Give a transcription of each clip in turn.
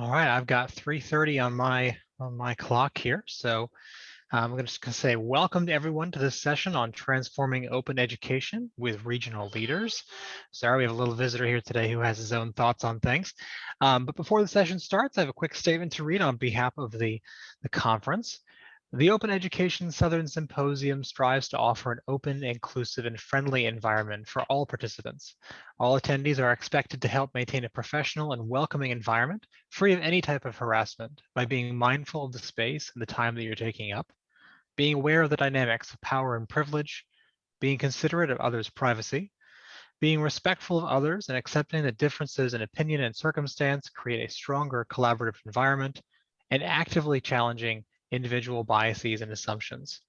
All right, I've got 3.30 on my on my clock here. So I'm just going to say welcome to everyone to this session on transforming open education with regional leaders. Sorry, we have a little visitor here today who has his own thoughts on things. Um, but before the session starts, I have a quick statement to read on behalf of the, the conference. The Open Education Southern Symposium strives to offer an open, inclusive, and friendly environment for all participants. All attendees are expected to help maintain a professional and welcoming environment, free of any type of harassment, by being mindful of the space and the time that you're taking up, being aware of the dynamics of power and privilege, being considerate of others' privacy, being respectful of others and accepting that differences in opinion and circumstance create a stronger collaborative environment, and actively challenging individual biases and assumptions.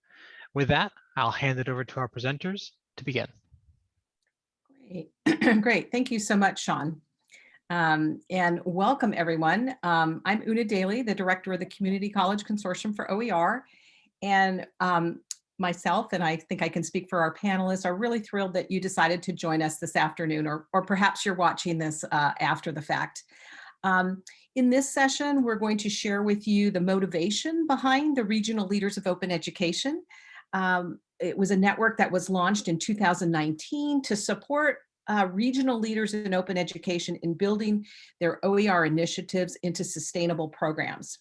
With that, I'll hand it over to our presenters to begin. Great, great. Thank you so much, Sean. Um, and welcome everyone. Um, I'm Una Daly, the director of the Community College Consortium for OER. And um, myself, and I think I can speak for our panelists, are really thrilled that you decided to join us this afternoon, or, or perhaps you're watching this uh, after the fact. Um, in this session, we're going to share with you the motivation behind the Regional Leaders of Open Education. Um, it was a network that was launched in 2019 to support uh, regional leaders in open education in building their OER initiatives into sustainable programs.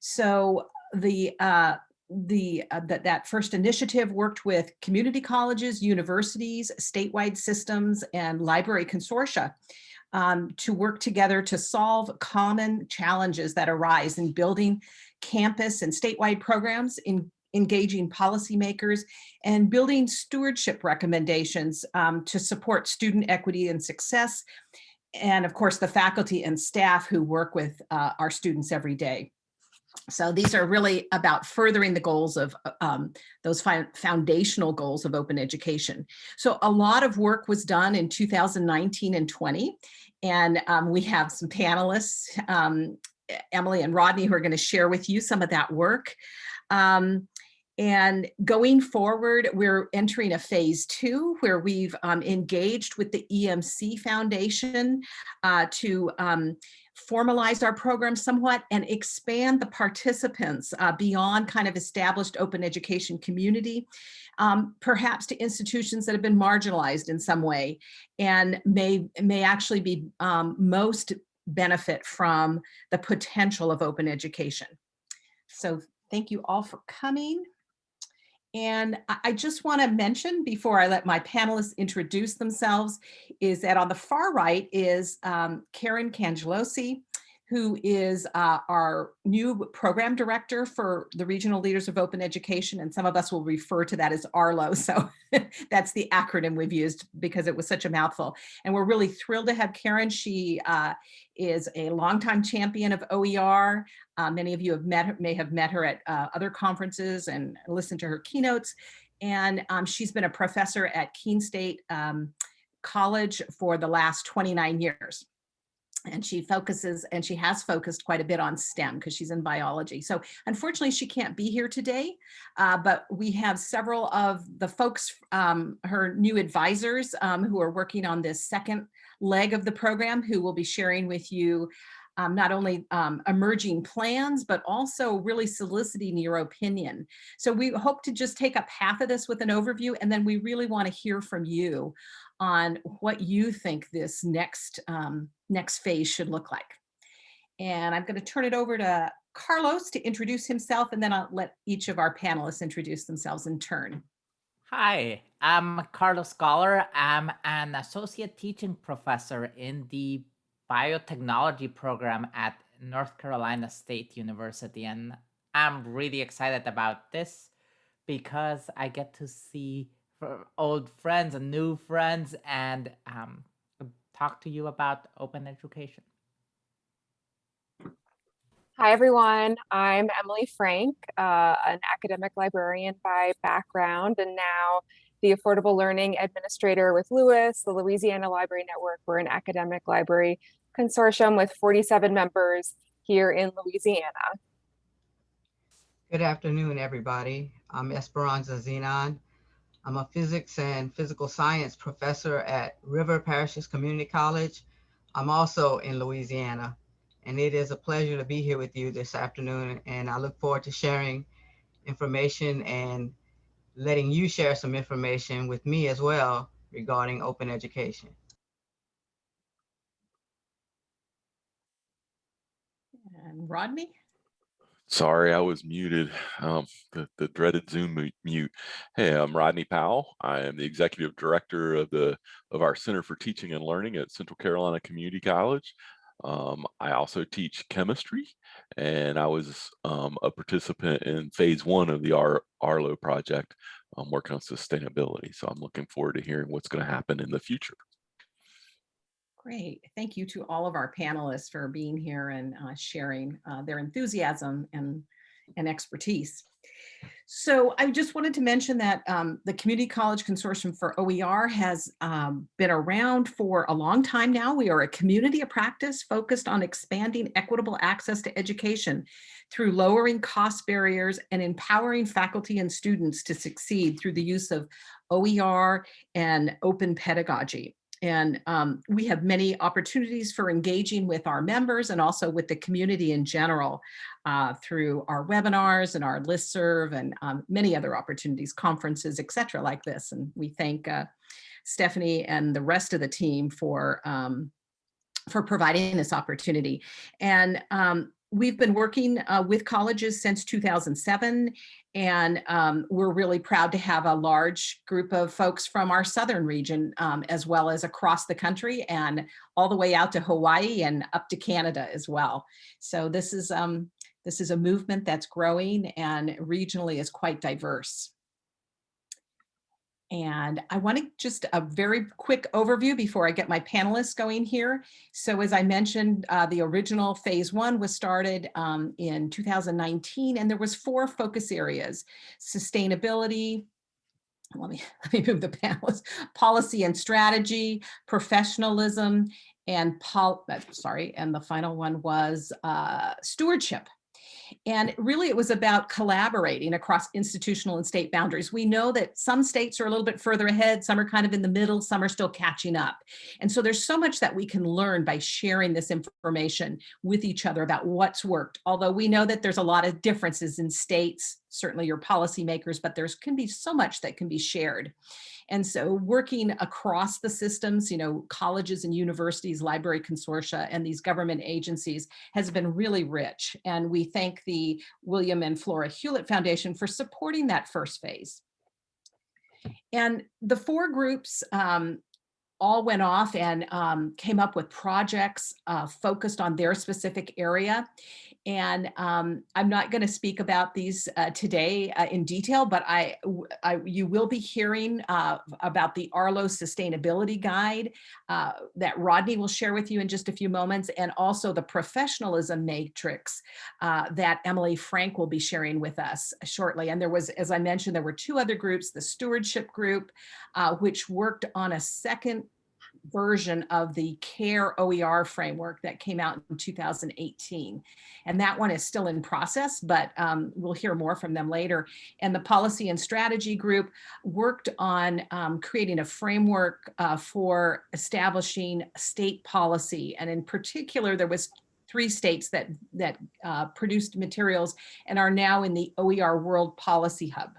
So the uh, the uh, that that first initiative worked with community colleges, universities, statewide systems, and library consortia um, to work together to solve common challenges that arise in building campus and statewide programs, in engaging policymakers, and building stewardship recommendations um, to support student equity and success, and of course the faculty and staff who work with uh, our students every day. So these are really about furthering the goals of um, those foundational goals of open education. So a lot of work was done in 2019 and 20, and um, we have some panelists, um, Emily and Rodney, who are going to share with you some of that work. Um, and going forward, we're entering a phase two where we've um, engaged with the ECMC Foundation uh, to um, formalize our program somewhat and expand the participants uh, beyond kind of established open education community, um, perhaps to institutions that have been marginalized in some way and may, may actually be um, most benefit from the potential of open education. So thank you all for coming. And I just want to mention before I let my panelists introduce themselves is that on the far right is um, Karen Cangelosi, who is uh, our new program director for the Regional Leaders of Open Education, and some of us will refer to that as ARLO. So that's the acronym we've used because it was such a mouthful. And we're really thrilled to have Karen. She uh, is a longtime champion of OER. Uh, many of you have met may have met her at uh, other conferences and listened to her keynotes. And um, she's been a professor at Keene State um, College for the last 29 years and she focuses and she has focused quite a bit on STEM because she's in biology. So unfortunately she can't be here today, uh, but we have several of the folks, um, her new advisors um, who are working on this second leg of the program who will be sharing with you um, not only um, emerging plans, but also really soliciting your opinion. So we hope to just take up half of this with an overview, and then we really want to hear from you on what you think this next, um, next phase should look like. And I'm going to turn it over to Carlos to introduce himself, and then I'll let each of our panelists introduce themselves in turn. Hi, I'm Carlos Goller. I'm an associate teaching professor in the biotechnology program at North Carolina State University. And I'm really excited about this because I get to see old friends and new friends and um, talk to you about open education. Hi, everyone. I'm Emily Frank, uh, an academic librarian by background and now the Affordable Learning Administrator with LOUIS, the Louisiana Library Network. We're an academic library consortium with 47 members here in Louisiana. Good afternoon, everybody. I'm Esperanza Zenon. I'm a physics and physical science professor at River Parishes Community College. I'm also in Louisiana. And it is a pleasure to be here with you this afternoon. And I look forward to sharing information and letting you share some information with me as well regarding open education. And Rodney? Sorry, I was muted. Um, the, the dreaded Zoom mute. Hey, I'm Rodney Powell. I am the executive director of the of our Center for Teaching and Learning at Central Carolina Community College. Um, I also teach chemistry, and I was um, a participant in phase one of the Ar Arlo project, um, working on sustainability. So I'm looking forward to hearing what's going to happen in the future. Great. Thank you to all of our panelists for being here and uh, sharing uh, their enthusiasm and, and expertise. So I just wanted to mention that um, the Community College Consortium for OER has um, been around for a long time now. We are a community of practice focused on expanding equitable access to education through lowering cost barriers and empowering faculty and students to succeed through the use of OER and open pedagogy. And um, we have many opportunities for engaging with our members and also with the community in general uh, through our webinars and our listserv and um, many other opportunities, conferences, et cetera, like this. And we thank uh, Stephanie and the rest of the team for um, for providing this opportunity. And um, we've been working uh, with colleges since 2007 and um, we're really proud to have a large group of folks from our southern region, um, as well as across the country and all the way out to Hawaii and up to Canada as well. So this is, um, this is a movement that's growing and regionally is quite diverse. And I want to just a very quick overview before I get my panelists going here. So as I mentioned, uh, the original phase one was started um, in 2019 and there was four focus areas, sustainability, let me, let me move the panelists, policy and strategy, professionalism, and pol, uh, sorry, and the final one was uh, stewardship. And really it was about collaborating across institutional and state boundaries. We know that some states are a little bit further ahead, some are kind of in the middle, some are still catching up. And so there's so much that we can learn by sharing this information with each other about what's worked. Although we know that there's a lot of differences in states, certainly your policymakers, but there's can be so much that can be shared. And so working across the systems, you know, colleges and universities, library consortia, and these government agencies has been really rich. And we thank the William and Flora Hewlett Foundation for supporting that first phase. And the four groups um, all went off and um, came up with projects uh, focused on their specific area. And um, I'm not going to speak about these uh, today uh, in detail, but I, I, you will be hearing uh, about the Arlo Sustainability Guide uh, that Rodney will share with you in just a few moments, and also the Professionalism Matrix uh, that Emily Frank will be sharing with us shortly. And there was, as I mentioned, there were two other groups, the Stewardship Group, uh, which worked on a second version of the CARE OER framework that came out in 2018. And that one is still in process, but um, we'll hear more from them later. And the Policy and Strategy Group worked on um, creating a framework uh, for establishing state policy. And in particular, there was three states that, that uh, produced materials and are now in the OER World Policy Hub.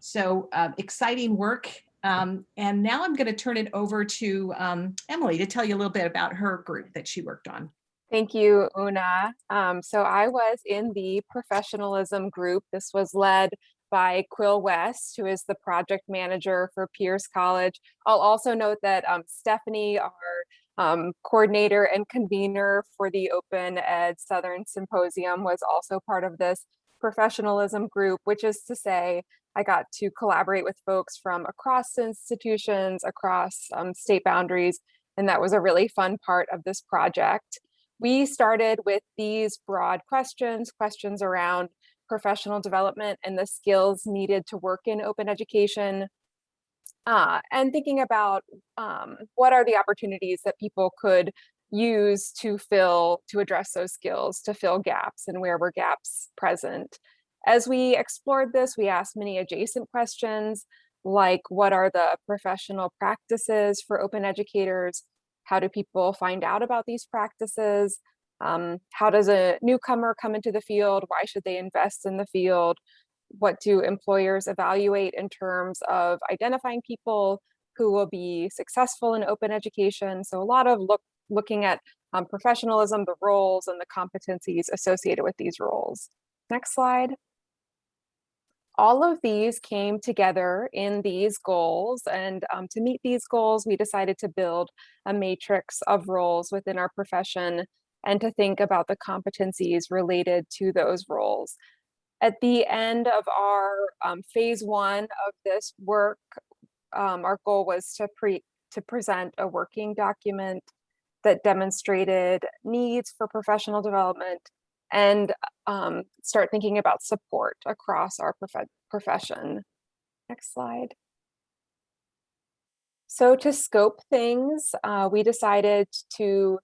So uh, exciting work um, and now I'm going to turn it over to um, Emily to tell you a little bit about her group that she worked on. Thank you, Una. Um, so I was in the professionalism group. This was led by Quill West, who is the project manager for Pierce College. I'll also note that um, Stephanie, our um, coordinator and convener for the Open Ed Southern Symposium was also part of this professionalism group, which is to say I got to collaborate with folks from across institutions, across um, state boundaries, and that was a really fun part of this project. We started with these broad questions, questions around professional development and the skills needed to work in open education, uh, and thinking about um, what are the opportunities that people could use to fill, to address those skills, to fill gaps and where were gaps present. As we explored this, we asked many adjacent questions like what are the professional practices for open educators? How do people find out about these practices? Um, how does a newcomer come into the field? Why should they invest in the field? What do employers evaluate in terms of identifying people who will be successful in open education? So a lot of look looking at um, professionalism, the roles and the competencies associated with these roles. Next slide. All of these came together in these goals and um, to meet these goals, we decided to build a matrix of roles within our profession and to think about the competencies related to those roles. At the end of our um, phase one of this work, um, our goal was to pre to present a working document that demonstrated needs for professional development and um, start thinking about support across our prof profession. Next slide. So to scope things, uh, we decided to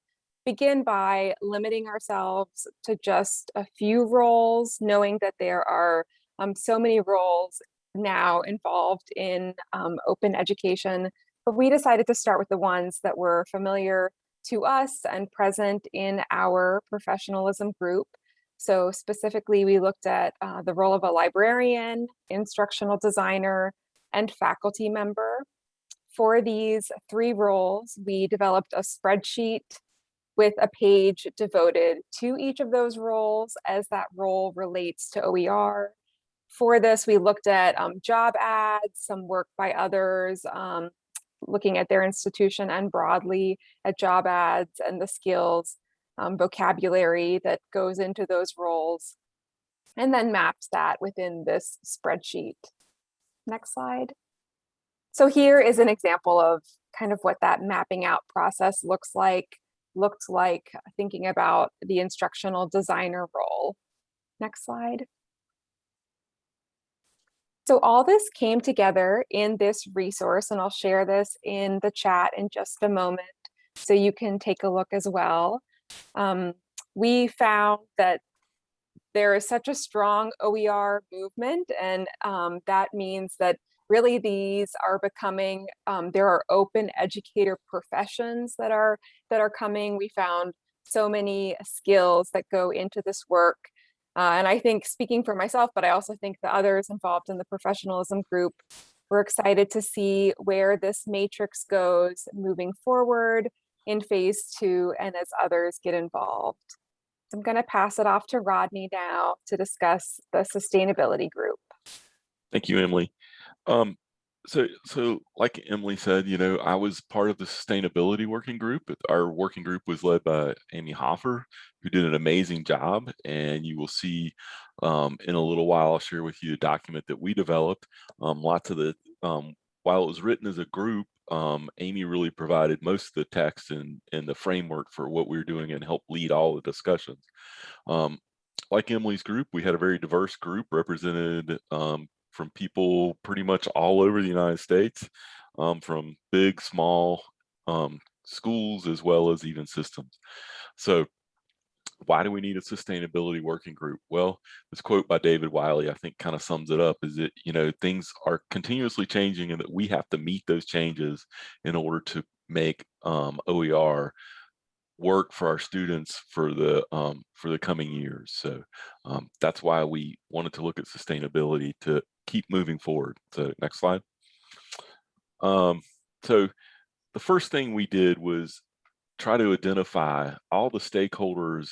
begin by limiting ourselves to just a few roles, knowing that there are um, so many roles now involved in um, open education. But we decided to start with the ones that were familiar to us and present in our professionalism group. So specifically, we looked at uh, the role of a librarian, instructional designer, and faculty member. For these three roles, we developed a spreadsheet with a page devoted to each of those roles as that role relates to OER. For this, we looked at um, job ads, some work by others, um, looking at their institution and broadly at job ads and the skills um, vocabulary that goes into those roles, and then maps that within this spreadsheet. Next slide. So here is an example of kind of what that mapping out process looks like, looked like thinking about the instructional designer role. Next slide. So all this came together in this resource, and I'll share this in the chat in just a moment so you can take a look as well. Um, we found that there is such a strong OER movement, and um, that means that really these are becoming, um, there are open educator professions that are, that are coming. We found so many skills that go into this work uh, and I think speaking for myself, but I also think the others involved in the professionalism group, we're excited to see where this matrix goes moving forward in phase two and as others get involved. So I'm going to pass it off to Rodney now to discuss the sustainability group. Thank you, Emily. Um, so, so like Emily said, you know, I was part of the sustainability working group. Our working group was led by Amy Hofer, who did an amazing job. And you will see um, in a little while, I'll share with you a document that we developed. Um, lots of the, um, while it was written as a group, um, Amy really provided most of the text and, and the framework for what we were doing and helped lead all the discussions. Um, like Emily's group, we had a very diverse group represented um, from people pretty much all over the United States, um, from big, small um, schools, as well as even systems. So why do we need a sustainability working group? Well, this quote by David Wiley, I think kind of sums it up is that, you know, things are continuously changing and that we have to meet those changes in order to make um, OER work for our students for the um, for the coming years. So um, that's why we wanted to look at sustainability to keep moving forward. So next slide. Um, so the first thing we did was try to identify all the stakeholders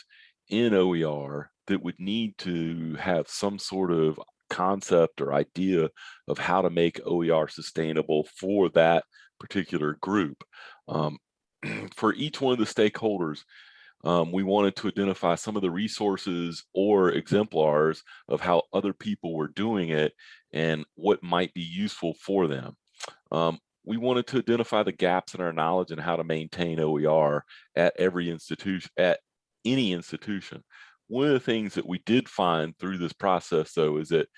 in OER that would need to have some sort of concept or idea of how to make OER sustainable for that particular group. Um, for each one of the stakeholders, um, we wanted to identify some of the resources or exemplars of how other people were doing it and what might be useful for them. Um, we wanted to identify the gaps in our knowledge and how to maintain OER at every institution, at any institution. One of the things that we did find through this process though is that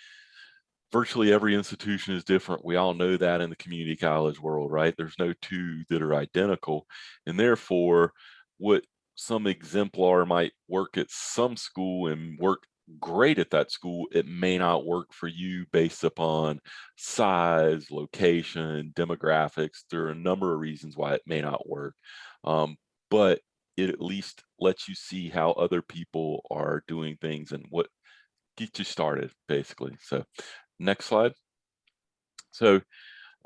virtually every institution is different. We all know that in the community college world, right? There's no two that are identical. And therefore, what some exemplar might work at some school and work great at that school, it may not work for you based upon size, location, demographics. There are a number of reasons why it may not work. Um, but it at least lets you see how other people are doing things and what gets you started, basically. So next slide. So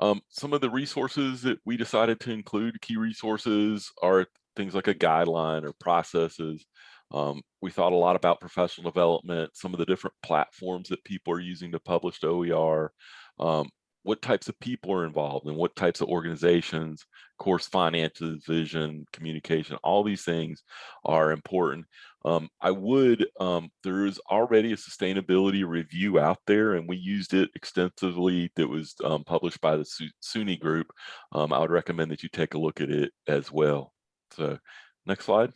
um, some of the resources that we decided to include, key resources, are things like a guideline or processes. Um, we thought a lot about professional development, some of the different platforms that people are using to publish to OER, um, what types of people are involved and what types of organizations, course finances, vision, communication, all these things are important. Um, I would, um, there is already a sustainability review out there and we used it extensively that was um, published by the SUNY group. Um, I would recommend that you take a look at it as well. So next slide.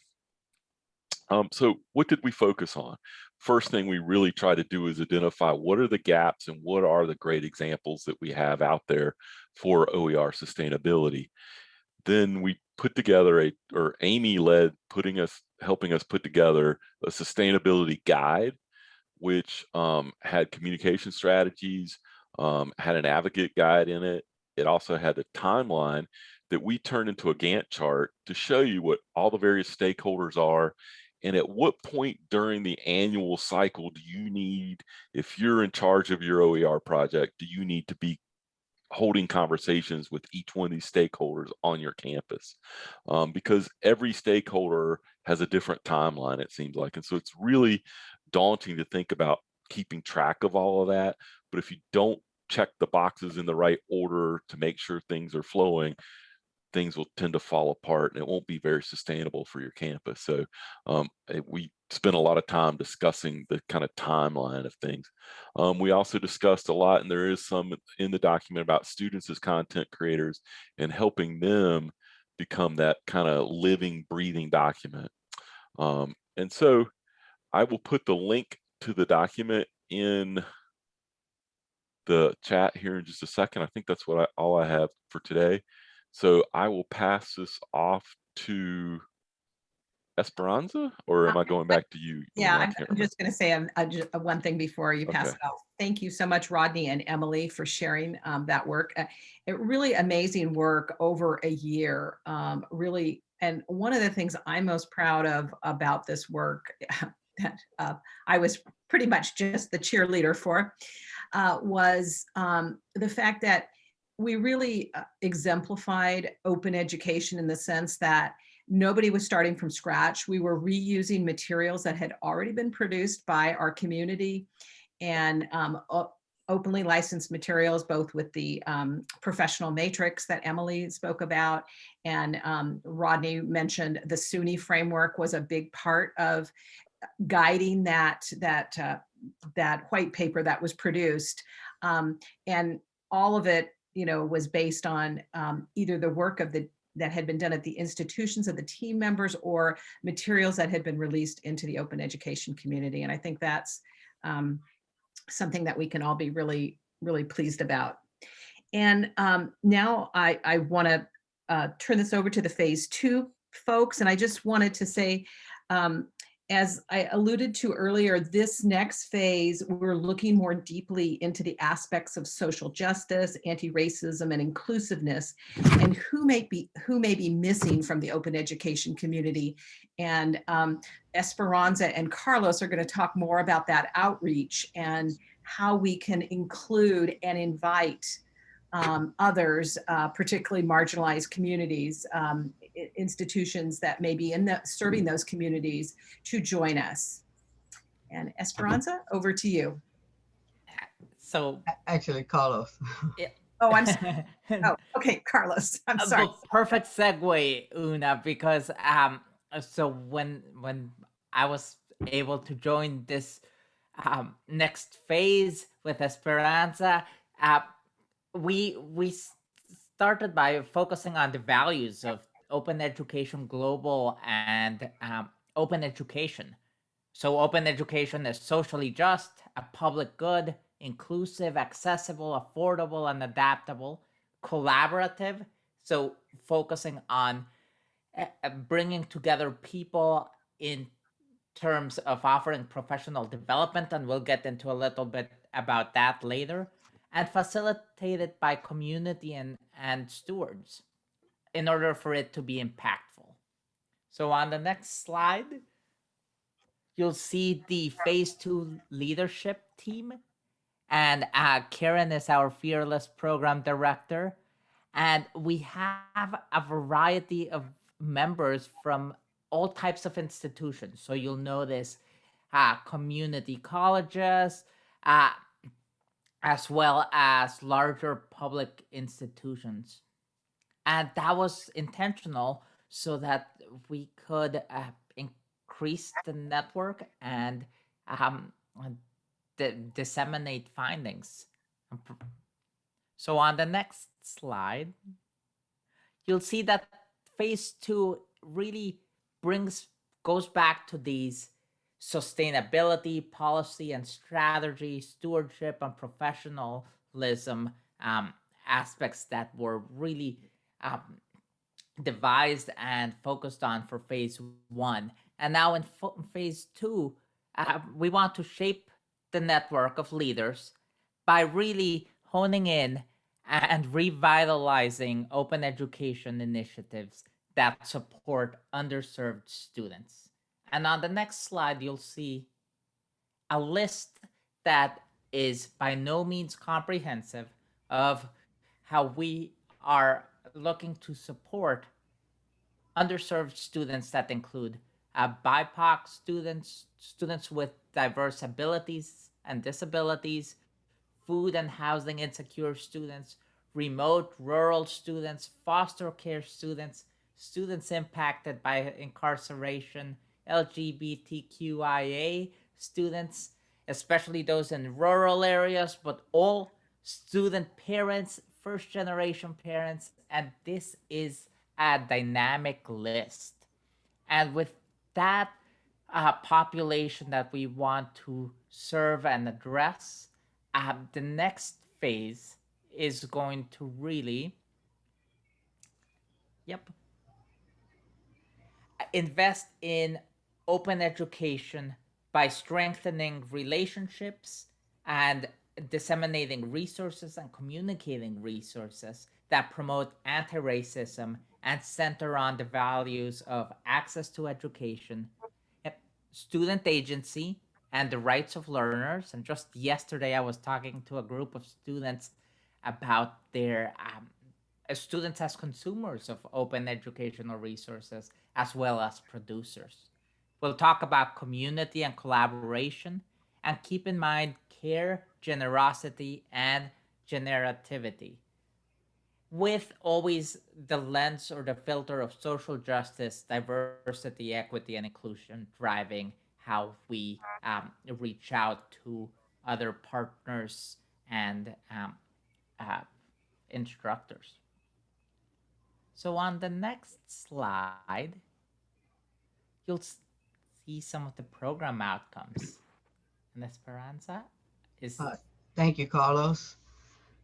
Um, so what did we focus on? First thing we really try to do is identify what are the gaps and what are the great examples that we have out there for OER sustainability. Then we put together a, or Amy led putting us, helping us put together a sustainability guide, which um, had communication strategies, um, had an advocate guide in it. It also had a timeline that we turned into a Gantt chart to show you what all the various stakeholders are and at what point during the annual cycle do you need, if you're in charge of your OER project, do you need to be holding conversations with each one of these stakeholders on your campus? Um, because every stakeholder has a different timeline, it seems like. And so it's really daunting to think about keeping track of all of that. But if you don't check the boxes in the right order to make sure things are flowing, things will tend to fall apart and it won't be very sustainable for your campus. So um, eh, we spent a lot of time discussing the kind of timeline of things. Um, we also discussed a lot, and there is some in the document about students as content creators and helping them become that kind of living, breathing document. Um, and so I will put the link to the document in the chat here in just a second. I think that's what I, all I have for today. So I will pass this off to Esperanza, or am I going back to you? Yeah, I'm, I'm just going to say uh, ju- uh, one thing before you pass Okay. it off. Thank you so much, Rodney and Emily, for sharing um, that work. Uh, It really amazing work over a year, um, really. And one of the things I'm most proud of about this work that uh, I was pretty much just the cheerleader for uh, was um, the fact that we really uh, exemplified open education in the sense that nobody was starting from scratch. We were reusing materials that had already been produced by our community and um, openly licensed materials, both with the um, professional matrix that Emily spoke about. And um, Rodney mentioned the SUNY framework was a big part of guiding that, that, uh, that white paper that was produced. Um, and all of it, you know, was based on um, either the work of the that had been done at the institutions of the team members or materials that had been released into the open education community. And I think that's um, something that we can all be really, really pleased about. And um, now I, I want to uh, turn this over to the phase two folks. And I just wanted to say, um, as I alluded to earlier, this next phase, we're looking more deeply into the aspects of social justice, anti-racism, and inclusiveness, and who may be who may be missing from the open education community. And um, Esperanza and Carlos are going to talk more about that outreach and how we can include and invite um, others, uh, particularly marginalized communities, um, institutions that may be in the serving those communities to join us. And Esperanza, over to you. So, Actually, Carlos. Yeah. Oh, I'm sorry. Oh, okay, Carlos. I'm Uh, sorry. well, perfect segue, Una, because um, so when when I was able to join this um, next phase with Esperanza, uh, we we started by focusing on the values of open education global and um, open education. So open education is socially just, a public good, inclusive, accessible, affordable, and adaptable, collaborative. So focusing on uh, uh, bringing together people in terms of offering professional development, and we'll get into a little bit about that later, and facilitated by community and, and stewards in order for it to be impactful. So on the next slide, you'll see the phase two leadership team. And uh, Karen is our fearless program director. And we have a variety of members from all types of institutions. So you'll notice uh, community colleges, uh, as well as larger public institutions. And that was intentional so that we could uh, increase the network and um, disseminate findings. So on the next slide, you'll see that phase two really brings goes back to these sustainability policy and strategy stewardship and professionalism um, aspects that were really um, devised and focused on for phase one and now in phase two uh, we want to shape the network of leaders by really honing in and revitalizing open education initiatives that support underserved students. And on the next slide, you'll see a list that is by no means comprehensive of how we are looking to support underserved students that include uh, BIPOC students, students with diverse abilities and disabilities, food and housing insecure students, remote rural students, foster care students, students impacted by incarceration, LGBTQIA students, especially those in rural areas, but all student parents, first generation parents, and this is a dynamic list. And with that uh, population that we want to serve and address, uh, the next phase is going to really, yep, invest in open education by strengthening relationships and disseminating resources and communicating resources that promote anti-racism and center on the values of access to education, student agency, and the rights of learners. And just yesterday, I was talking to a group of students about their um, students as consumers of open educational resources as well as producers. We'll talk about community and collaboration and keep in mind care, generosity, and generativity with always the lens or the filter of social justice, diversity, equity, and inclusion driving how we um, reach out to other partners and um, uh, instructors. So on the next slide, you'll see some of the program outcomes. And Esperanza is... Uh, thank you, Carlos.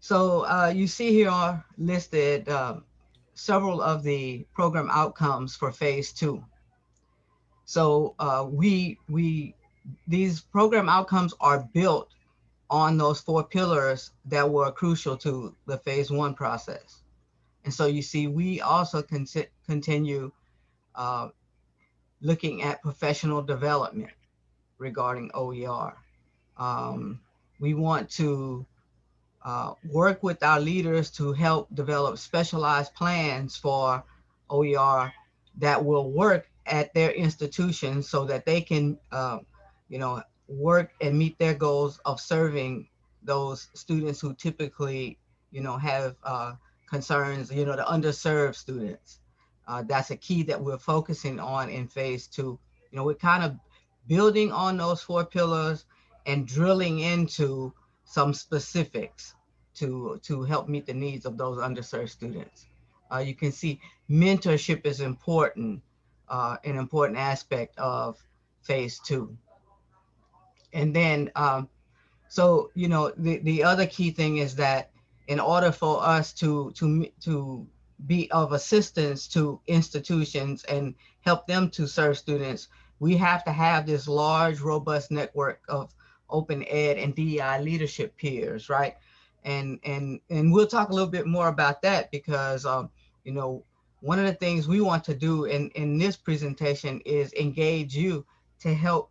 So uh, you see here are listed uh, several of the program outcomes for phase two. So uh, we, we, these program outcomes are built on those four pillars that were crucial to the phase one process. And so you see, we also con continue uh, looking at professional development regarding OER. Um, we want to uh, work with our leaders to help develop specialized plans for OER that will work at their institutions so that they can, uh, you know, work and meet their goals of serving those students who typically, you know, have uh, concerns, you know, the underserved students. Uh, that's a key that we're focusing on in phase two. You know, we're kind of building on those four pillars and drilling into some specifics to, to help meet the needs of those underserved students. Uh, you can see mentorship is important, uh, an important aspect of phase two. And then, um, so, you know, the, the other key thing is that in order for us to, to, to be of assistance to institutions and help them to serve students, we have to have this large, robust network of open ed and DEI leadership peers, right? And and and we'll talk a little bit more about that because um, you know one of the things we want to do in, in this presentation is engage you to help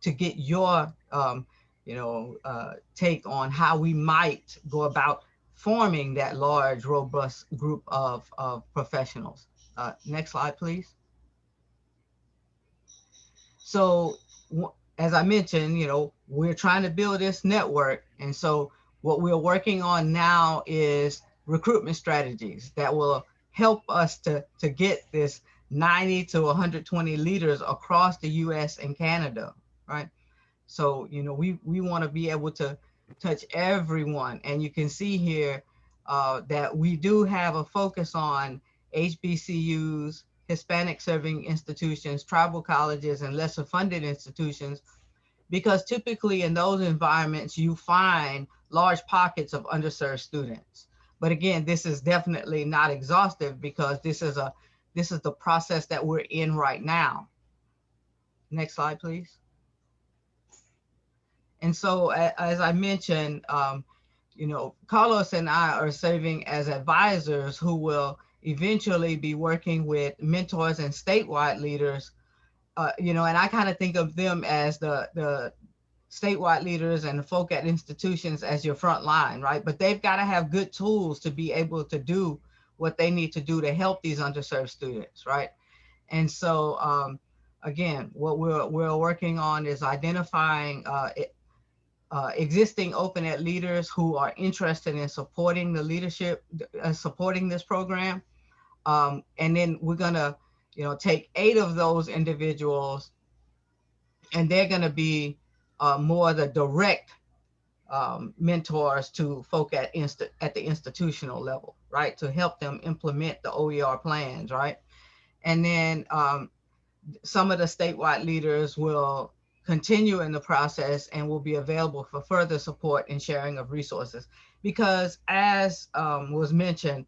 to get your, um, you know, uh, take on how we might go about forming that large, robust group of, of professionals. Uh, next slide, please. So as I mentioned, you know, we're trying to build this network. And so what we're working on now is recruitment strategies that will help us to, to get this 90 to 120 leaders across the US and Canada, right? So, you know, we, we want to be able to touch everyone. And you can see here uh, that we do have a focus on HBCUs, Hispanic serving institutions, tribal colleges, and lesser funded institutions, because typically in those environments, you find large pockets of underserved students. But again, this is definitely not exhaustive because this is a this is the process that we're in right now. Next slide, please. And so, as I mentioned, um, you know, Carlos and I are serving as advisors who will eventually be working with mentors and statewide leaders. Uh, you know, and I kind of think of them as the the statewide leaders and the folk at institutions as your front line, right? But they've got to have good tools to be able to do what they need to do to help these underserved students, right? And so, um, again, what we're we're working on is identifying uh, uh, existing open ed leaders who are interested in supporting the leadership, uh, supporting this program. Um, and then we're gonna, you know, take eight of those individuals and they're gonna be uh, more the direct um, mentors to folk at inst- at the institutional level, right? To help them implement the OER plans, right? And then um, some of the statewide leaders will continue in the process and will be available for further support and sharing of resources. Because as um, was mentioned,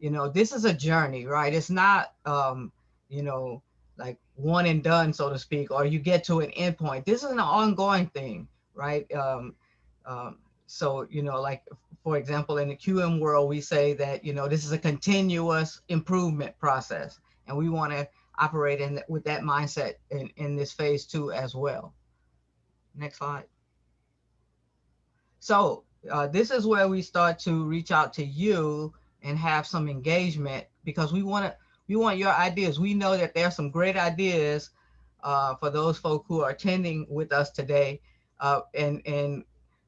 you know, this is a journey, right? It's not, um, you know, like one and done, so to speak, or you get to an endpoint. This is an ongoing thing, right? Um, um, so, you know, like, for example, in the QM world, we say that, you know, this is a continuous improvement process. And we want to operate in with that mindset in, in this phase two as well. Next slide. So uh, this is where we start to reach out to you and have some engagement because we want to we want your ideas. We know that there are some great ideas uh, for those folk who are attending with us today, uh, and and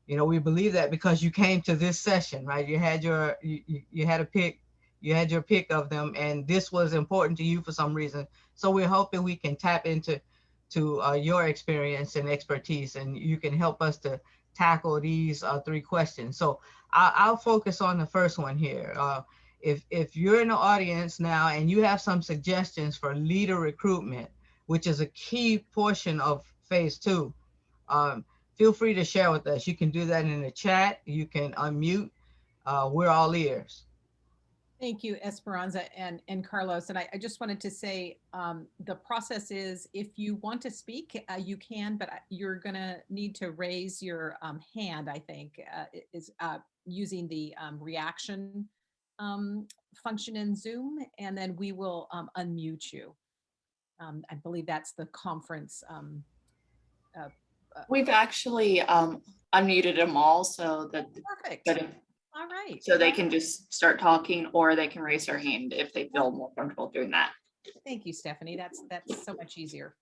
you know we believe that because you came to this session, right? You had your you, you- you had a pick, you had your pick of them, and this was important to you for some reason. So we're hoping we can tap into to uh, your experience and expertise, and you can help us to tackle these uh, three questions. So I, I'll focus on the first one here. Uh, if if you're in the audience now and you have some suggestions for leader recruitment, which is a key portion of phase two, um, feel free to share with us. You can do that in the chat. You can unmute. Uh, we're all ears. Thank you, Esperanza and, and Carlos. And I, I just wanted to say, um, the process is if you want to speak, uh, you can, but you're gonna need to raise your, um, hand, I think, uh, is, uh, using the, um, reaction, um, function in Zoom, and then we will, um, unmute you. Um, I believe that's the conference, um, We've actually um unmuted them all so that, perfect. that if- All right. so they can just start talking or they can raise their hand if they feel more comfortable doing that. Thank you, Stephanie. That's, that's so much easier.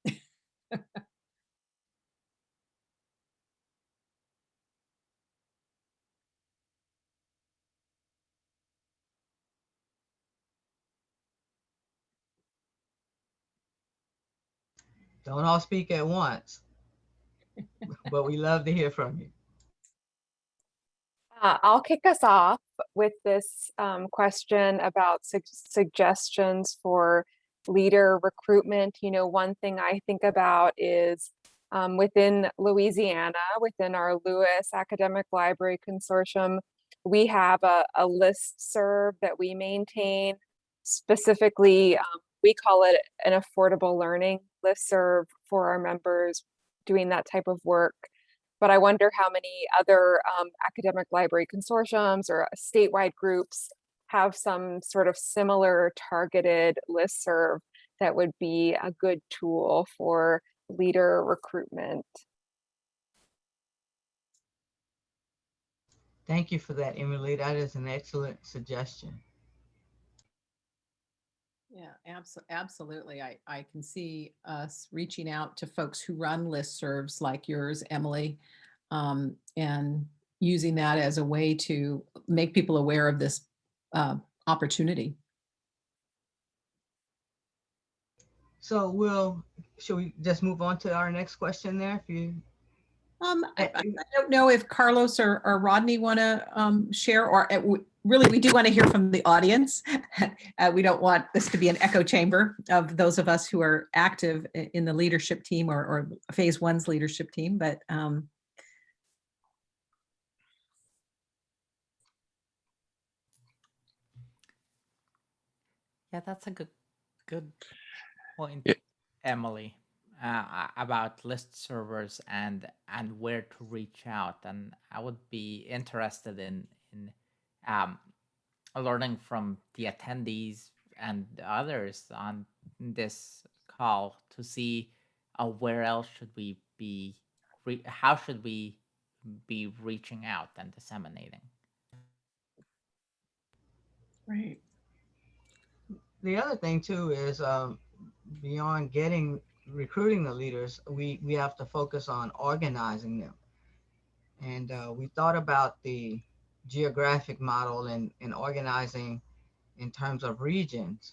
Don't all speak at once, but we love to hear from you. Uh, I'll kick us off with this um, question about sug- suggestions for leader recruitment. You know, one thing I think about is um, within Louisiana, within our LOUIS Academic Library Consortium, we have a, a list serve that we maintain. Specifically, um, we call it an affordable learning list serve for our members doing that type of work but I wonder how many other um, academic library consortiums or statewide groups have some sort of similar targeted listserv that would be a good tool for leader recruitment. Thank you for that, Emily. That is an excellent suggestion. Yeah, absolutely. Absolutely. I, I can see us reaching out to folks who run listservs like yours, Emily, um, and using that as a way to make people aware of this uh, opportunity. So we'll, should we just move on to our next question there? If you, Um, I, I I don't know if Carlos or, or Rodney want to um, share, or uh, really, we do want to hear from the audience. Uh, we don't want this to be an echo chamber of those of us who are active in the leadership team or, or phase one's leadership team, but um, Yeah, that's a good good point, Yeah. Emily, uh, about list servers and and where to reach out. And I would be interested in in um, learning from the attendees and others on this call to see uh, where else should we be, how should we be reaching out and disseminating. right. the other thing too is um, beyond getting, recruiting the leaders, we, we have to focus on organizing them. And uh, we thought about the geographic model and, and organizing in terms of regions.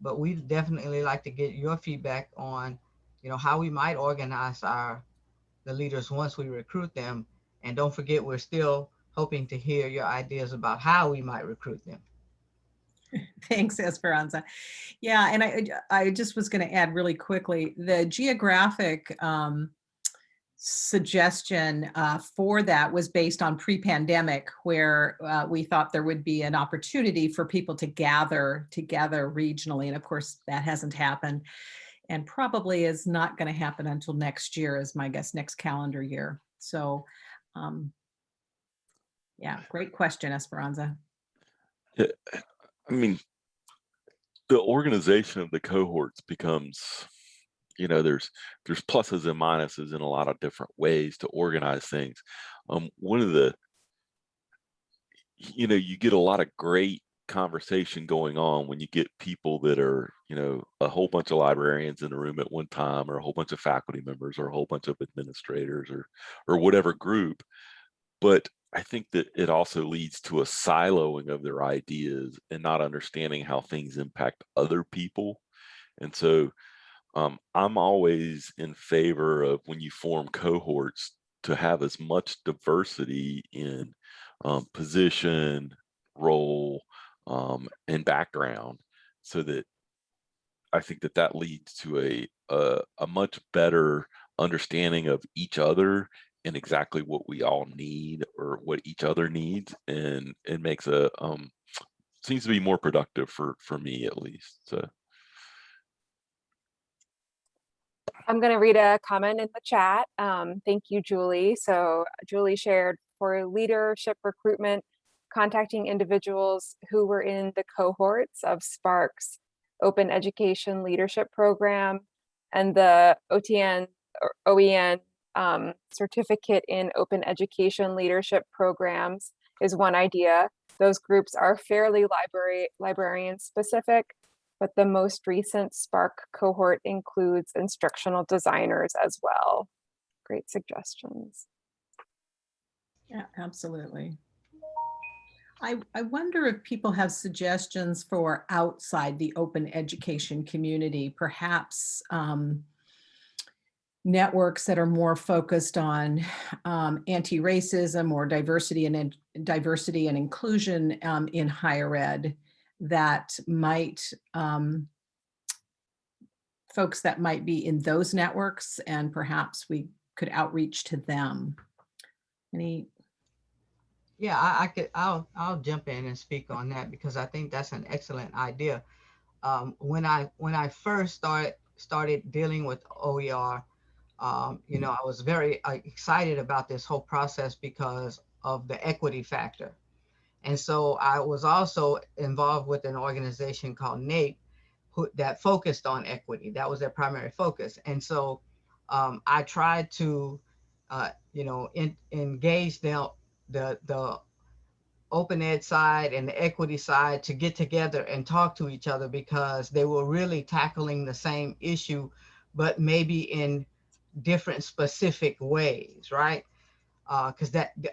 But we'd definitely like to get your feedback on, you know, how we might organize our, the leaders once we recruit them. And don't forget, we're still hoping to hear your ideas about how we might recruit them. Thanks, Esperanza. Yeah, and I, I just was going to add really quickly, the geographic um, suggestion uh, for that was based on pre-pandemic, where uh, we thought there would be an opportunity for people to gather together regionally. And of course, that hasn't happened and probably is not going to happen until next year, is my guess, next calendar year. So, um, yeah, great question, Esperanza. I mean, the organization of the cohorts becomes, you know, there's there's pluses and minuses in a lot of different ways to organize things. Um, one of the, you know, you get a lot of great conversation going on when you get people that are, you know, a whole bunch of librarians in a room at one time, or a whole bunch of faculty members, or a whole bunch of administrators, or or whatever group. But I think that it also leads to a siloing of their ideas and not understanding how things impact other people. And so um, I'm always in favor of when you form cohorts to have as much diversity in um, position, role, um, and background so that I think that that leads to a, a, a much better understanding of each other and exactly what we all need or what each other needs and it makes a um seems to be more productive for for me at least so I'm going to read a comment in the chat. Um, thank you, Julie. So Julie shared for leadership recruitment, contacting individuals who were in the cohorts of SPARC's Open Education Leadership Program and the OTN or OEN um, certificate in open education leadership programs is one idea. Those groups are fairly library librarian specific, but the most recent SPARC cohort includes instructional designers as well. Great suggestions. Yeah, absolutely. I, I wonder if people have suggestions for outside the open education community, perhaps um, networks that are more focused on um, anti-racism or diversity and in- diversity and inclusion um, in higher ed that might um, folks that might be in those networks and perhaps we could outreach to them. Any Yeah, I, I could, I'll, I'll jump in and speak on that because I think that's an excellent idea. Um, when I, when I first started, started dealing with OER, um, you know, I was very uh, excited about this whole process because of the equity factor. And so I was also involved with an organization called NAPE who, that focused on equity. That was their primary focus. And so um, I tried to, uh, you know, in, engage the, the, the open ed side and the equity side to get together and talk to each other because they were really tackling the same issue, but maybe in different specific ways, right? Because that the,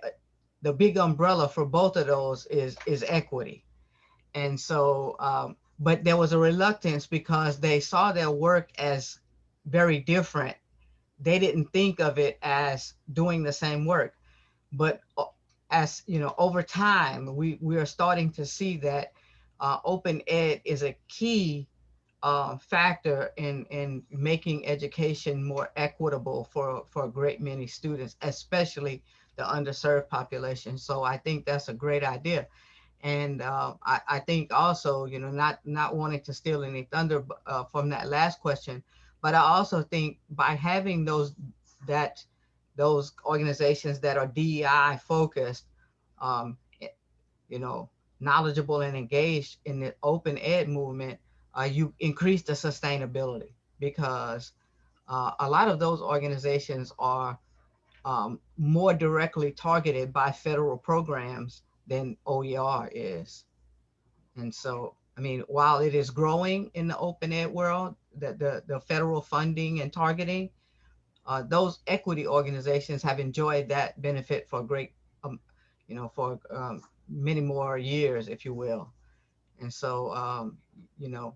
the big umbrella for both of those is is equity, and so, um, but there was a reluctance because they saw their work as very different. They didn't think of it as doing the same work, but uh, as you know, over time, we we are starting to see that uh, open ed is a key uh, factor in in making education more equitable for for a great many students, especially the underserved population. So I think that's a great idea, and uh, I, I think also you know not not wanting to steal any thunder uh, from that last question, but I also think by having those that those organizations that are DEI focused, um, you know, knowledgeable and engaged in the open ed movement uh, you increase the sustainability because uh, a lot of those organizations are um, more directly targeted by federal programs than OER is. And so, I mean, while it is growing in the open ed world, the, the, the federal funding and targeting, uh, those equity organizations have enjoyed that benefit for great, um, you know, for um, many more years, if you will. And so, um, you know,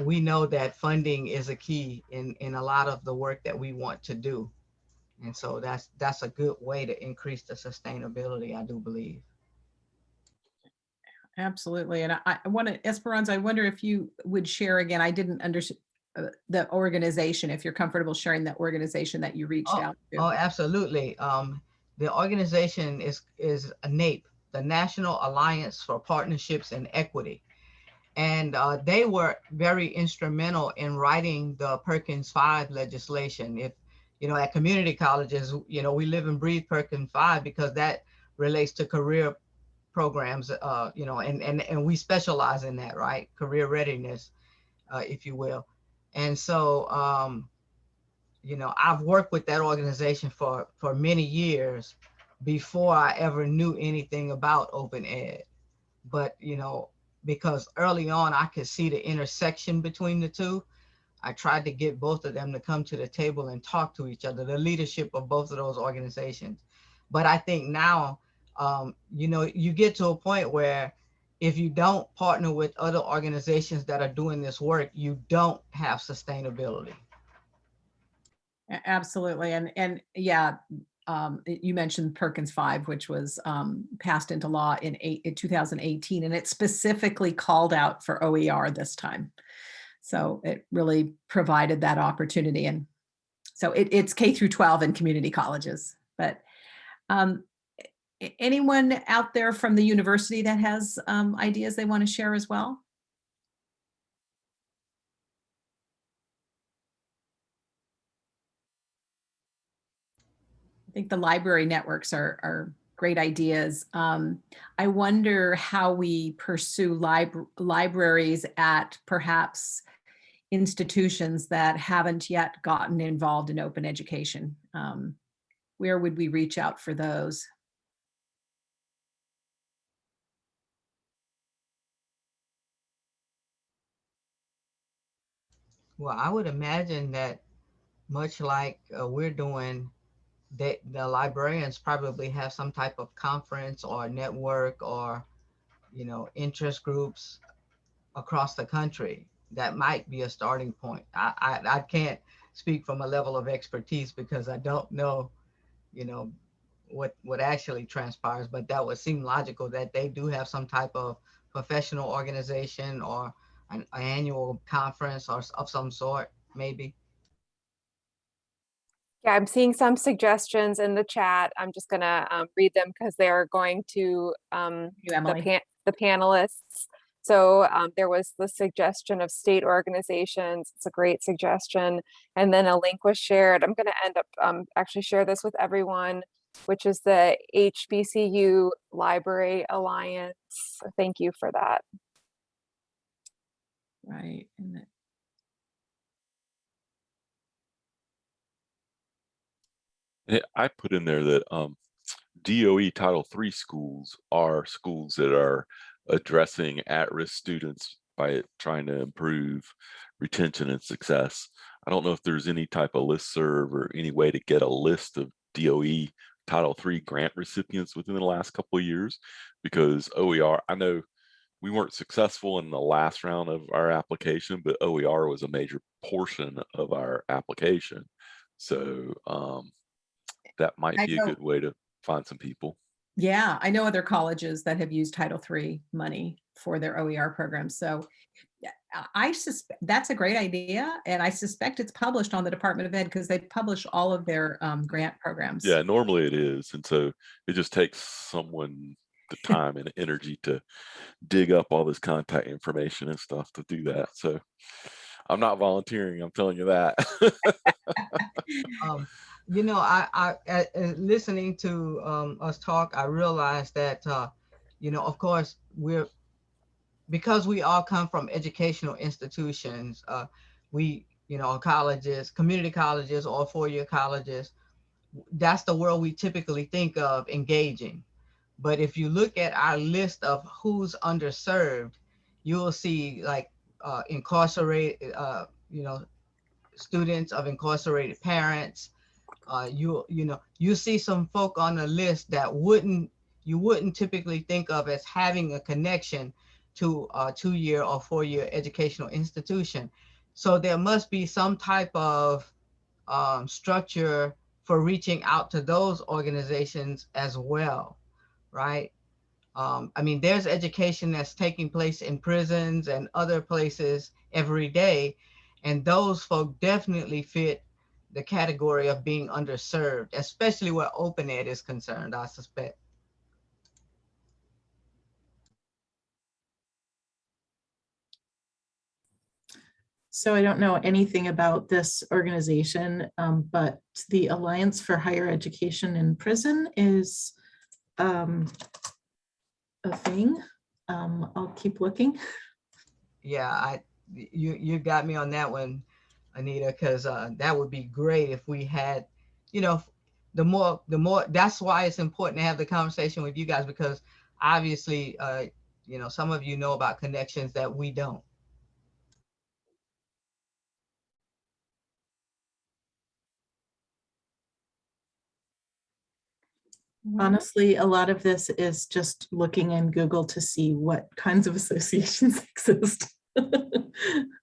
we know that funding is a key in, in a lot of the work that we want to do. And so that's that's a good way to increase the sustainability, I do believe. Absolutely. And I, I want to, Esperanza, I wonder if you would share again, I didn't understand the organization, if you're comfortable sharing that organization that you reached out to. Oh, absolutely. Um, the organization is is a NAPE, the National Alliance for Partnerships and Equity and uh, they were very instrumental in writing the Perkins 5 legislation. If, you know, at community colleges, you know, we live and breathe Perkins 5 because that relates to career programs, uh, you know, and, and, and we specialize in that, right? Career readiness, uh, if you will. And so, um, you know, I've worked with that organization for, for many years before I ever knew anything about open ed. But, you know, because early on I could see the intersection between the two. I tried to get both of them to come to the table and talk to each other, the leadership of both of those organizations. But I think now, um, you know, you get to a point where if you don't partner with other organizations that are doing this work, you don't have sustainability. Absolutely. And, and yeah, um, you mentioned Perkins 5, which was um, passed into law in, eight, in 2018, and it specifically called out for OER this time. So it really provided that opportunity. And so it, it's K through 12 in community colleges. But um, anyone out there from the university that has um, ideas they want to share as well? I think the library networks are, are great ideas. Um, I wonder how we pursue lib libraries at perhaps institutions that haven't yet gotten involved in open education. Um, where would we reach out for those? Well, I would imagine that much like uh, we're doing they, the librarians probably have some type of conference or network or, you know, interest groups across the country. That might be a starting point. I, I, I can't speak from a level of expertise because I don't know, you know, what what actually transpires, but that would seem logical that they do have some type of professional organization or an annual conference or of some sort, maybe. Yeah, I'm seeing some suggestions in the chat. I'm just gonna um, read them because they are going to um, You, the, pan the panelists. So um, there was the suggestion of state organizations. It's a great suggestion. And then a link was shared. I'm gonna end up um, actually share this with everyone which is the HBCU Library Alliance. Thank you for that. Right. and Eh, I put in there that um, DOE Title III schools are schools that are addressing at-risk students by trying to improve retention and success. I don't know if there's any type of listserv or any way to get a list of DOE Title III grant recipients within the last couple of years because OER, I know we weren't successful in the last round of our application, but OER was a major portion of our application. So um, that might I be a good way to find some people. Yeah, I know other colleges that have used Title III money for their OER programs. So I- suspect that's a great idea. And I suspect it's published on the Department of Ed because they publish all of their um, grant programs. Yeah, normally it is. And so it just takes someone the time and energy to dig up all this contact information and stuff to do that. So I'm not volunteering, I'm telling you that. Um, you know, I, I, uh, listening to, um, us talk, I realized that, uh, you know, of course, we're, because we all come from educational institutions, uh, we, you know, colleges, community colleges or four-year colleges, that's the world we typically think of engaging. But if you look at our list of who's underserved, you'll see like, uh, incarcerated, uh, you know, students of incarcerated parents. Uh, you you know you see some folk on the list that wouldn't you wouldn't typically think of as having a connection to a two-year or four-year educational institution. So there must be some type of um, structure for reaching out to those organizations as well, right? Um, I mean, there's education that's taking place in prisons and other places every day, and those folk definitely fit the category of being underserved, especially where open ed is concerned, I suspect. So I don't know anything about this organization, um, but the Alliance for Higher Education in Prison is um, a thing. Um, I'll keep looking. Yeah, I you you got me on that one, Anita, because uh, that would be great if we had, you know, the more the more. That's why it's important to have the conversation with you guys because obviously, uh, you know, some of you know about connections that we don't. Honestly, a lot of this is just looking in Google to see what kinds of associations exist.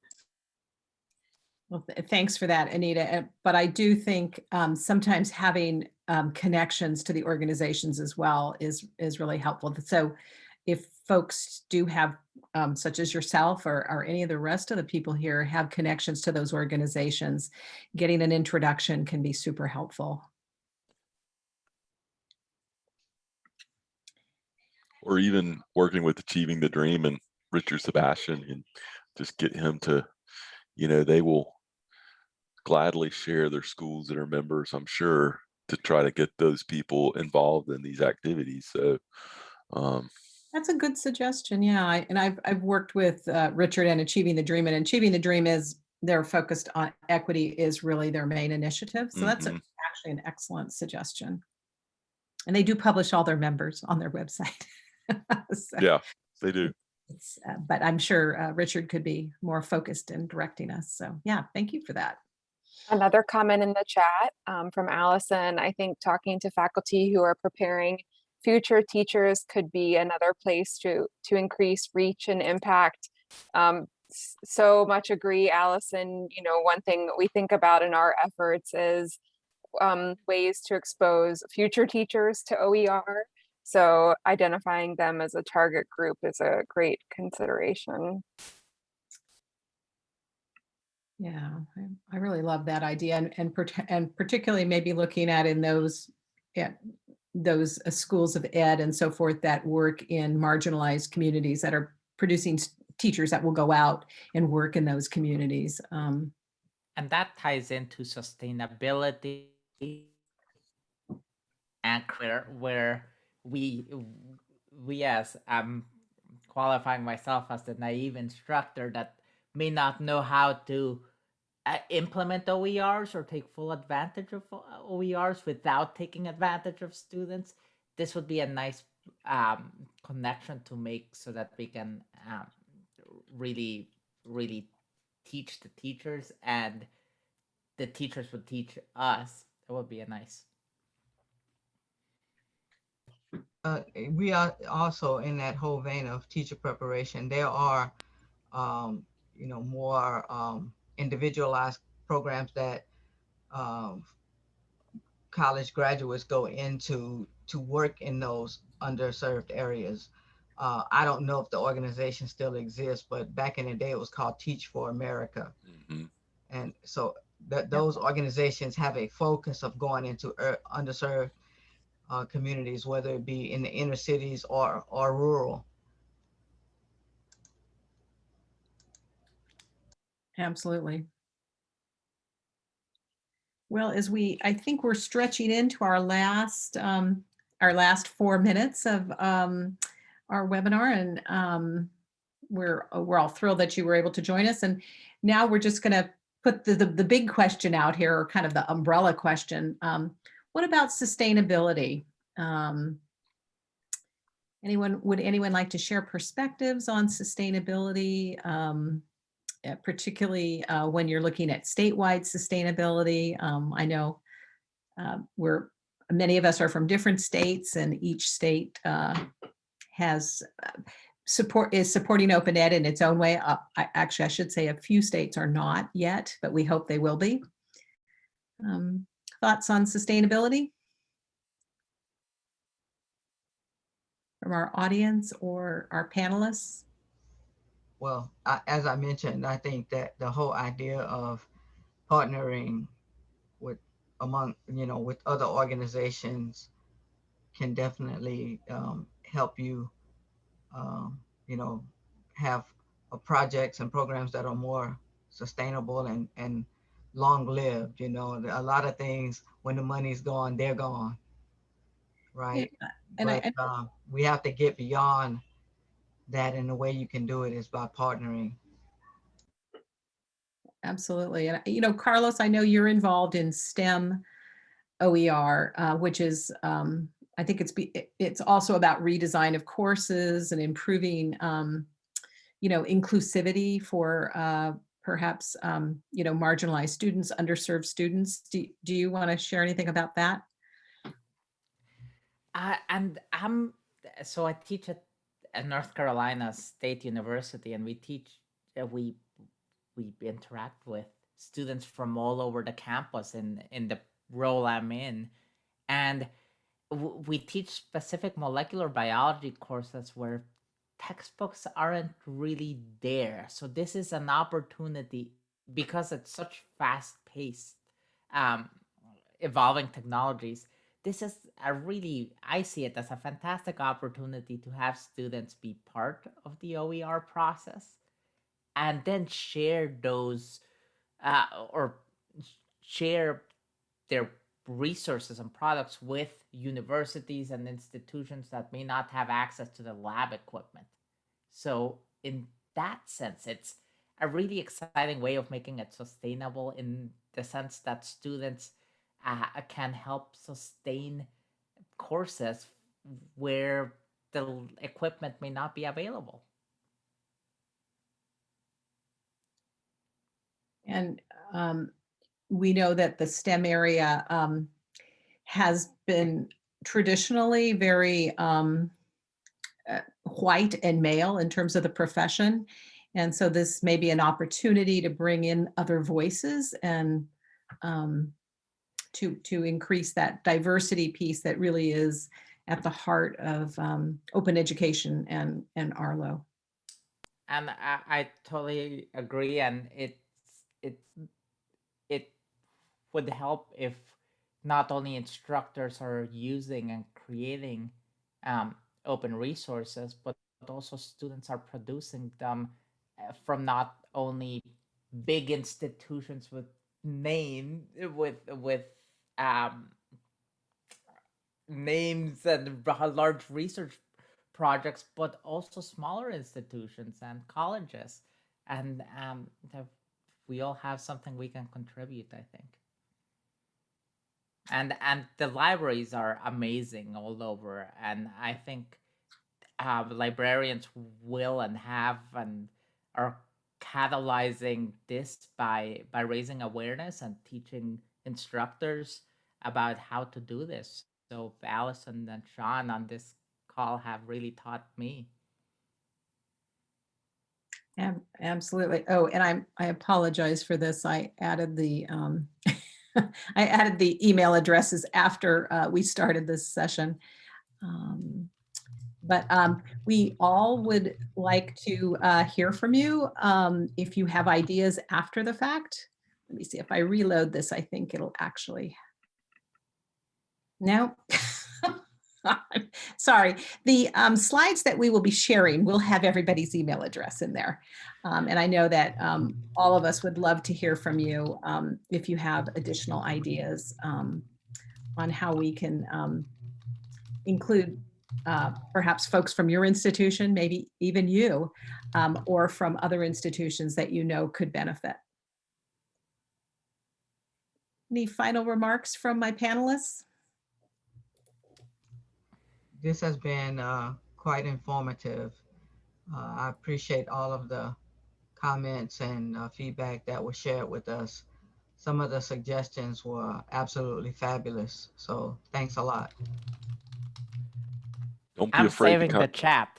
Well, th- thanks for that, Anita. Uh, But I do think um, sometimes having um, connections to the organizations as well is, is really helpful. So if folks do have, um, such as yourself or, or any of the rest of the people here have connections to those organizations, getting an introduction can be super helpful. or even working with Achieving the Dream and Richard Sebastian and just get him to, you know, they will gladly share their schools that are members, I'm sure, to try to get those people involved in these activities. So, um, That's a good suggestion. Yeah. I- And I've, I've worked with uh, Richard and Achieving the Dream and Achieving the Dream is they're focused on equity is really their main initiative. So that's a- Mhm. actually an excellent suggestion. And they do publish all their members on their website. So yeah, they do. uh, But I'm sure uh, Richard could be more focused in directing us. So yeah, thank you for that. Another comment in the chat um, from Allison, I think talking to faculty who are preparing future teachers could be another place to, to increase reach and impact. Um, so much agree, Allison. You know, one thing we think about in our efforts is um, ways to expose future teachers to OER. So identifying them as a target group is a great consideration. Yeah, I, I really love that idea and, and, and particularly maybe looking at in those, yeah, those uh, schools of ed and so forth that work in marginalized communities that are producing teachers that will go out and work in those communities. Um, And that ties into sustainability anchor where we we as I'm qualifying myself as the naive instructor that may not know how to implement OERs or take full advantage of uh, OERs without taking advantage of students. This would be a nice um, connection to make so that we can um, really, really teach the teachers and the teachers would teach us. That would be a nice. uh, we are also in that whole vein of teacher preparation. There are, um, you know, more um, individualized programs that um, college graduates go into to work in those underserved areas. Uh, I don't know if the organization still exists, but back in the day it was called Teach for America. Mhm. And so that those organizations have a focus of going into er, underserved uh, communities, whether it be in the inner cities or or rural. Absolutely. Well, as we, I think we're stretching into our last, um, our last four minutes of, um, our webinar and, um, we're, we're all thrilled that you were able to join us. And now we're just gonna put the, the, the big question out here, or kind of the umbrella question. Um, what about sustainability? Um, anyone, would anyone like to share perspectives on sustainability? Uh, particularly uh, when you're looking at statewide sustainability. Um, I know uh, we're, many of us are from different states and each state uh, has uh, support, is supporting open ed in its own way. Uh, I, actually, I should say a few states are not yet, but we hope they will be. Um, thoughts on sustainability? From our audience or our panelists? Well, I, as I mentioned, I think that the whole idea of partnering with among you know with other organizations can definitely um, help you um, you know have uh, projects and programs that are more sustainable and and long lived you know a lot of things when the money's gone they're gone right? Yeah, and I- but um, we have to get beyond that and the way you can do it is by partnering Absolutely. And, you know, Carlos, I know you're involved in STEM OER, uh, which is, um, I think it's, be, it's also about redesign of courses and improving, um, you know, inclusivity for uh, perhaps, um, you know, marginalized students, underserved students. Do, do you want to share anything about that? Uh, and I'm so I teach at, at North Carolina State University, and we teach uh, we we interact with students from all over the campus in in the role I'm in, and we teach specific molecular biology courses where textbooks aren't really there. So this is an opportunity because it's such fast paced, um, evolving technologies this is a really i see it as a fantastic opportunity to have students be part of the oer process and then share those uh, or share their resources and products with universities and institutions that may not have access to the lab equipment. So in that sense it's a really exciting way of making it sustainable in the sense that students uh, can help sustain courses where the equipment may not be available. And um, we know that the STEM area um, has been traditionally very um, uh, white and male in terms of the profession. And so this may be an opportunity to bring in other voices and um, to, to increase that diversity piece that really is at the heart of um, open education and, and Arlo. And I, I totally agree. And it's it it would help if not only instructors are using and creating um, open resources, but also students are producing them uh, from not only big institutions with name with with um names and large research projects, but also smaller institutions and colleges. And um, we all have something we can contribute, I think. And and the libraries are amazing all over, and I think uh, librarians will and have and are catalyzing this by by raising awareness and teaching instructors about how to do this. So Allison and Sean on this call have really taught me. Ab- Absolutely. Oh, and I'm, I apologize for this. I added the, um, I added the email addresses after uh, we started this session. Um, But um, we all would like to uh, hear from you. um, If you have ideas after the fact. Let me see if I reload this, I think it'll actually. No. Sorry, the um, slides that we will be sharing will have everybody's email address in there. Um, and I know that um, all of us would love to hear from you um, if you have additional ideas um, on how we can um, include uh, perhaps folks from your institution, maybe even you, or from other institutions that you know could benefit. Any final remarks from my panelists? This has been uh, quite informative. Uh, I appreciate all of the comments and uh, feedback that was shared with us. Some of the suggestions were absolutely fabulous. So thanks a lot. Don't be I'm afraid to the con- chat.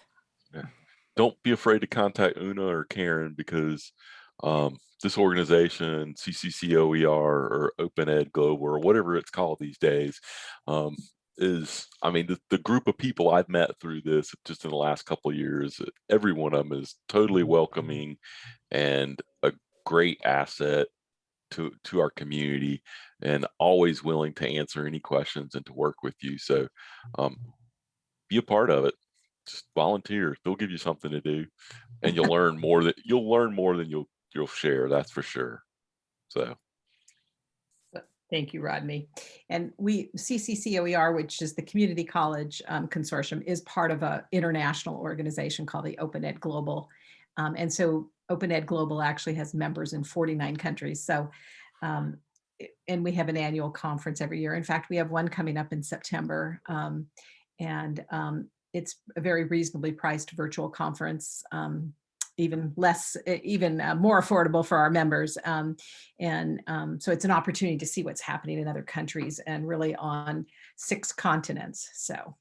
don't be afraid to contact Una or Karen because um, this organization, CCCOER or Open Ed Global or whatever it's called these days, um, is I mean the, the group of people I've met through this just in the last couple of years, every one of them is totally welcoming and a great asset to to our community and always willing to answer any questions and to work with you. So um, be a part of it. Just volunteer. They'll give you something to do and you'll learn more that you'll learn more than you'll you'll share that's for sure so Thank you, Rodney. And we, CCCOER, which is the Community College um, Consortium, is part of a international organization called the Open Ed Global. Um, And so Open Ed Global actually has members in 49 countries. So, um, and we have an annual conference every year. In fact, we have one coming up in September. um, And um, it's a very reasonably priced virtual conference, um, even less, even uh, more affordable for our members. Um, and um, so it's an opportunity to see what's happening in other countries and really on six continents. So.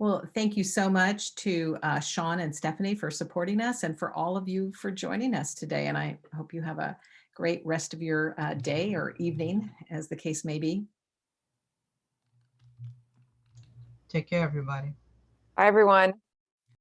Well, thank you so much to uh, Sean and Stephanie for supporting us and for all of you for joining us today. And I hope you have a great rest of your uh, day or evening, as the case may be. Take care, everybody. Bye, everyone.